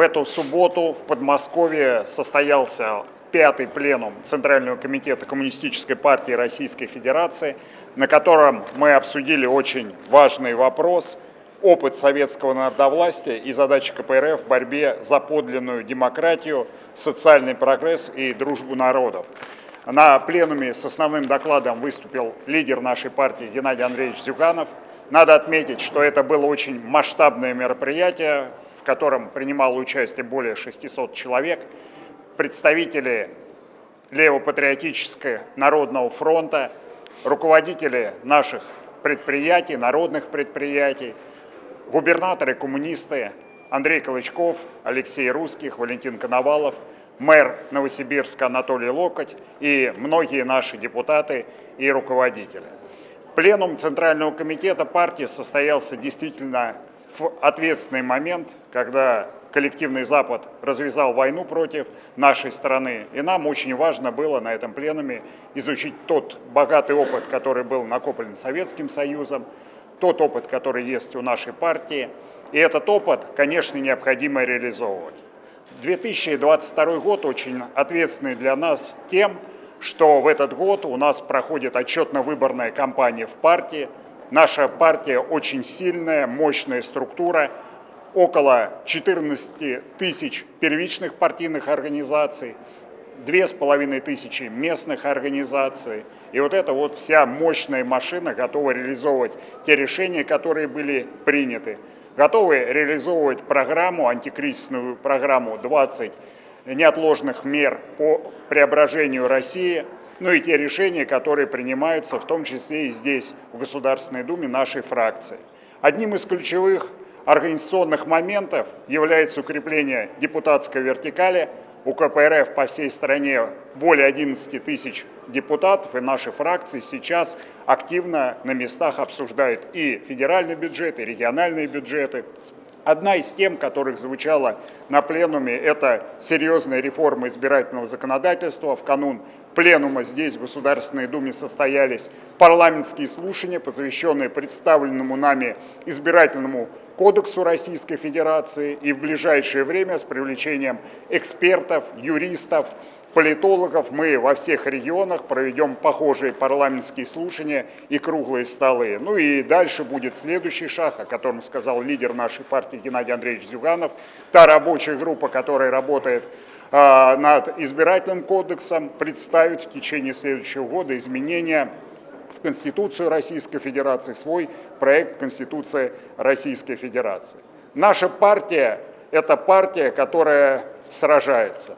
в эту субботу в Подмосковье состоялся пятый пленум Центрального комитета Коммунистической партии Российской Федерации, на котором мы обсудили очень важный вопрос – опыт советского народовластия и задачи КПРФ в борьбе за подлинную демократию, социальный прогресс и дружбу народов. На пленуме с основным докладом выступил лидер нашей партии Геннадий Андреевич Зюганов. Надо отметить, что это было очень масштабное мероприятие, котором принимало участие более 600 человек, представители Левопатриотического народного фронта, руководители наших предприятий, народных предприятий, губернаторы-коммунисты Андрей Колычков, Алексей Русских, Валентин Коновалов, мэр Новосибирска Анатолий Локоть и многие наши депутаты и руководители. Пленум Центрального комитета партии состоялся действительно в ответственный момент, когда коллективный Запад развязал войну против нашей страны. И нам очень важно было на этом пленуме изучить тот богатый опыт, который был накоплен Советским Союзом, тот опыт, который есть у нашей партии. И этот опыт, конечно, необходимо реализовывать. 2022 год очень ответственный для нас тем, что в этот год у нас проходит отчетно-выборная кампания в партии. Наша партия очень сильная, мощная структура, около 14 тысяч первичных партийных организаций, две с половиной тысячи местных организаций. И вот эта вот вся мощная машина готова реализовывать те решения, которые были приняты. Готовы реализовывать программу, антикризисную программу 20 неотложных мер по преображению России, ну и те решения, которые принимаются, в том числе и здесь, в Государственной Думе, нашей фракции. Одним из ключевых организационных моментов является укрепление депутатской вертикали. У КПРФ по всей стране более 11 тысяч депутатов, и наши фракции сейчас активно на местах обсуждают и федеральный бюджет, и региональные бюджеты. Одна из тем, которых звучала на пленуме, это серьезная реформа избирательного законодательства. В канун пленума здесь, в Государственной Думе, состоялись парламентские слушания, посвященные представленному нами избирательному кодексу Российской Федерации и в ближайшее время с привлечением экспертов, юристов, политологов мы во всех регионах проведем похожие парламентские слушания и круглые столы. Ну и дальше будет следующий шаг, о котором сказал лидер нашей партии Геннадий Андреевич Зюганов, та рабочая группа, которая работает э, над избирательным кодексом, представит в течение следующего года изменения в Конституцию Российской Федерации, свой проект Конституции Российской Федерации. Наша партия – это партия, которая сражается.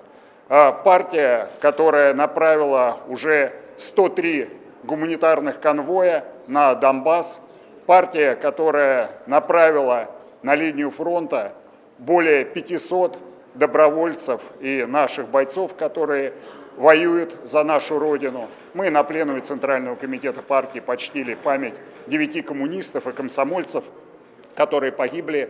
А партия, которая направила уже 103 гуманитарных конвоя на Донбасс, партия, которая направила на линию фронта более 500 добровольцев и наших бойцов, которые воюют за нашу Родину. Мы на пленуме Центрального комитета партии почтили память девяти коммунистов и комсомольцев, которые погибли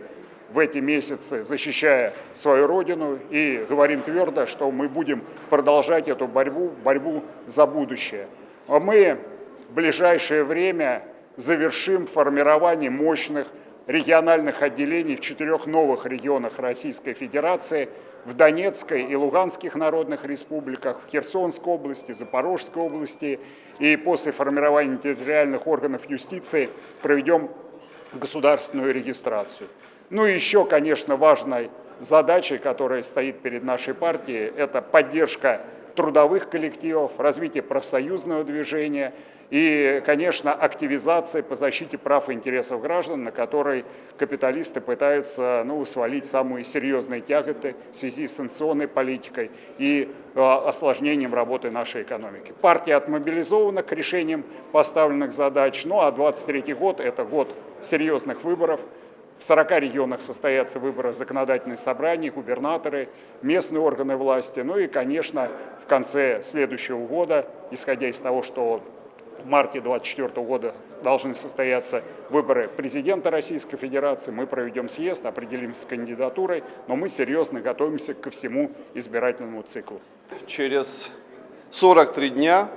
в эти месяцы, защищая свою Родину, и говорим твердо, что мы будем продолжать эту борьбу, борьбу за будущее. А мы в ближайшее время завершим формирование мощных региональных отделений в четырех новых регионах Российской Федерации – в Донецкой и Луганских народных республиках, в Херсонской области, Запорожской области. И после формирования территориальных органов юстиции проведем государственную регистрацию. Ну и еще, конечно, важной задачей, которая стоит перед нашей партией, это поддержка трудовых коллективов, развитие профсоюзного движения и, конечно, активизация по защите прав и интересов граждан, на которой капиталисты пытаются ну, свалить самые серьезные тяготы в связи с санкционной политикой и э, осложнением работы нашей экономики. Партия отмобилизована к решениям поставленных задач, ну а 23 год – это год серьезных выборов, в 40 регионах состоятся выборы в законодательные собрания, губернаторы, местные органы власти. Ну и, конечно, в конце следующего года, исходя из того, что в марте 2024 года должны состояться выборы президента Российской Федерации. Мы проведем съезд, определимся с кандидатурой, но мы серьезно готовимся ко всему избирательному циклу. Через 43 дня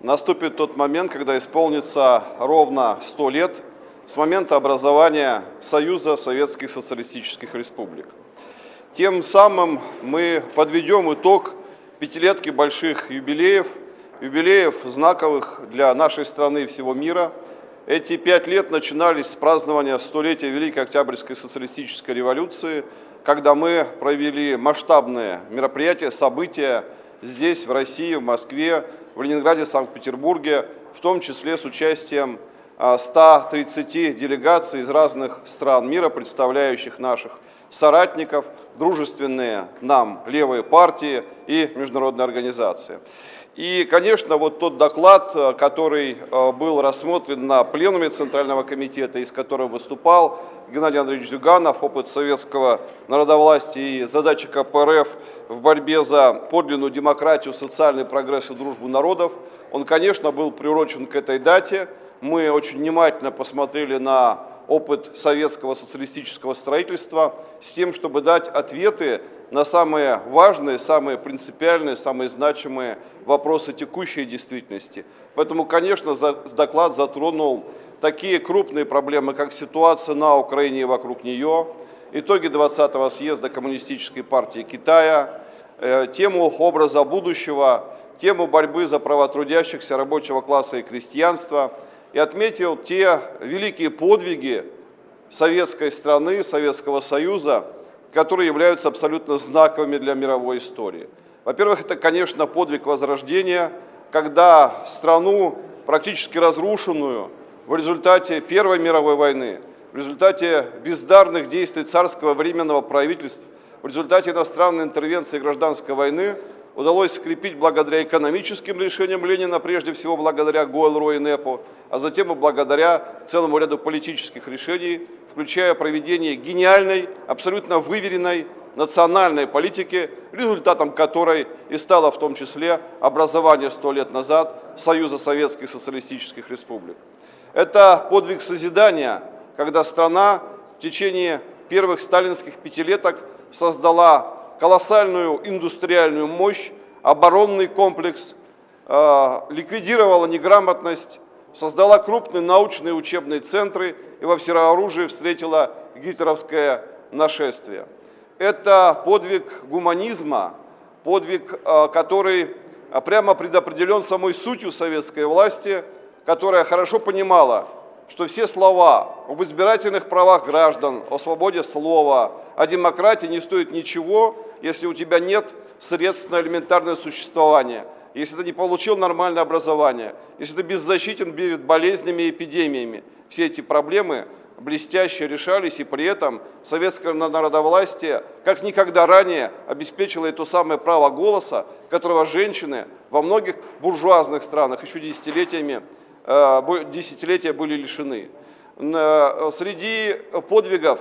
наступит тот момент, когда исполнится ровно 100 лет с момента образования Союза Советских Социалистических Республик. Тем самым мы подведем итог пятилетки больших юбилеев, юбилеев знаковых для нашей страны и всего мира. Эти пять лет начинались с празднования столетия Великой Октябрьской социалистической революции, когда мы провели масштабные мероприятия, события здесь, в России, в Москве, в Ленинграде, Санкт-Петербурге, в том числе с участием 130 а, делегаций из разных стран мира, представляющих наших соратников, дружественные нам левые партии и международные организации. И, конечно, вот тот доклад, э, который э, был рассмотрен на пленуме Центрального комитета, из которого выступал Геннадий Андреевич Зюганов, опыт советского народовластия и задачи КПРФ в борьбе за подлинную демократию, социальный прогресс и дружбу народов, он, конечно, был приурочен к этой дате. Мы очень внимательно посмотрели на опыт советского социалистического строительства с тем, чтобы дать ответы на самые важные, самые принципиальные, самые значимые вопросы текущей действительности. Поэтому, конечно, доклад затронул такие крупные проблемы, как ситуация на Украине и вокруг нее, итоги 20-го съезда Коммунистической партии Китая, э, тему образа будущего, тему борьбы за права трудящихся, рабочего класса и крестьянства – и отметил те великие подвиги советской страны, Советского Союза, которые являются абсолютно знаковыми для мировой истории. Во-первых, это, конечно, подвиг Возрождения, когда страну, практически разрушенную в результате Первой мировой войны, в результате бездарных действий царского временного правительства, в результате иностранной интервенции гражданской войны удалось скрепить благодаря экономическим решениям Ленина, прежде всего благодаря Гойл, и НЭПу, а затем и благодаря целому ряду политических решений, включая проведение гениальной, абсолютно выверенной национальной политики, результатом которой и стало в том числе образование сто лет назад Союза Советских Социалистических Республик. Это подвиг созидания, когда страна в течение первых сталинских пятилеток создала колоссальную индустриальную мощь, оборонный комплекс, э, ликвидировала неграмотность, создала крупные научные учебные центры и во всеоружии встретила гитлеровское нашествие. Это подвиг гуманизма, подвиг, э, который прямо предопределен самой сутью советской власти, которая хорошо понимала, что все слова об избирательных правах граждан, о свободе слова, о демократии не стоят ничего, если у тебя нет средств на элементарное существование, если ты не получил нормальное образование, если ты беззащитен перед болезнями и эпидемиями. Все эти проблемы блестяще решались, и при этом советское народовластие как никогда ранее обеспечило это самое право голоса, которого женщины во многих буржуазных странах еще десятилетиями десятилетия были лишены. Э, среди подвигов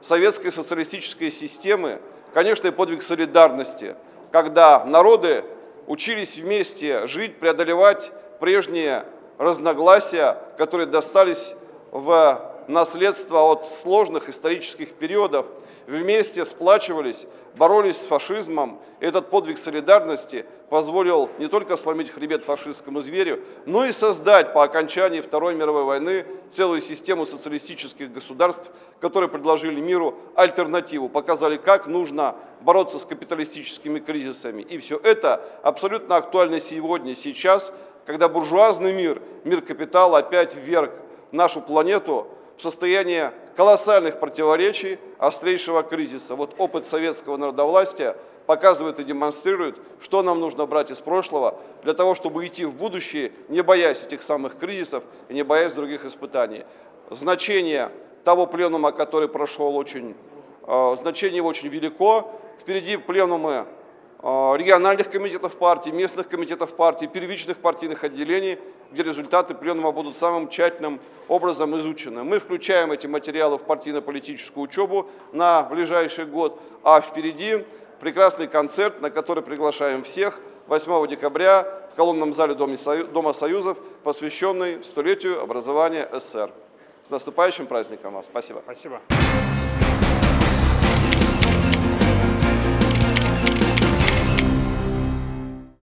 советской социалистической системы, конечно, и подвиг солидарности, когда народы учились вместе жить, преодолевать прежние разногласия, которые достались в наследство от сложных исторических периодов, вместе сплачивались, боролись с фашизмом. Этот подвиг солидарности позволил не только сломить хребет фашистскому зверю, но и создать по окончании Второй мировой войны целую систему социалистических государств, которые предложили миру альтернативу, показали, как нужно бороться с капиталистическими кризисами. И все это абсолютно актуально сегодня, сейчас, когда буржуазный мир, мир капитала опять вверг нашу планету в состояние колоссальных противоречий, острейшего кризиса. Вот опыт советского народовластия показывает и демонстрирует, что нам нужно брать из прошлого для того, чтобы идти в будущее, не боясь этих самых кризисов и не боясь других испытаний. Значение того пленума, который прошел, очень, э, значение его очень велико. Впереди пленумы региональных комитетов партии, местных комитетов партии, первичных партийных отделений – где результаты пленума будут самым тщательным образом изучены. Мы включаем эти материалы в партийно-политическую учебу на ближайший год, а впереди прекрасный концерт, на который приглашаем всех 8 декабря в колонном зале Дома Союзов, посвященный столетию образования СССР. С наступающим праздником вас. Спасибо. Спасибо.